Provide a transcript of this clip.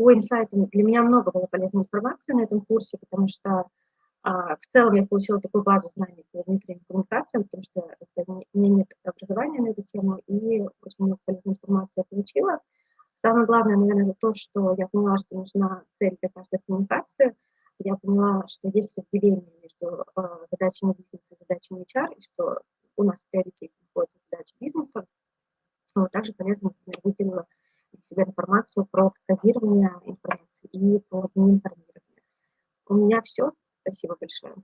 по инсайтам для меня много было полезной информации на этом курсе, потому что а, в целом я получила такую базу знаний по внутренним коммуникациям, потому что это, у меня нет образования на эту тему, и очень много полезной информации я получила. Самое главное, наверное, то, что я поняла, что нужна цель для каждой коммуникации. Я поняла, что есть разделение между э, задачами бизнеса и задачами HR, и что у нас в приоритете находится задача бизнеса. Вот также полезно, например, выделила из себя информацию про кодирование информации и про неинформирование. У меня все. Спасибо большое.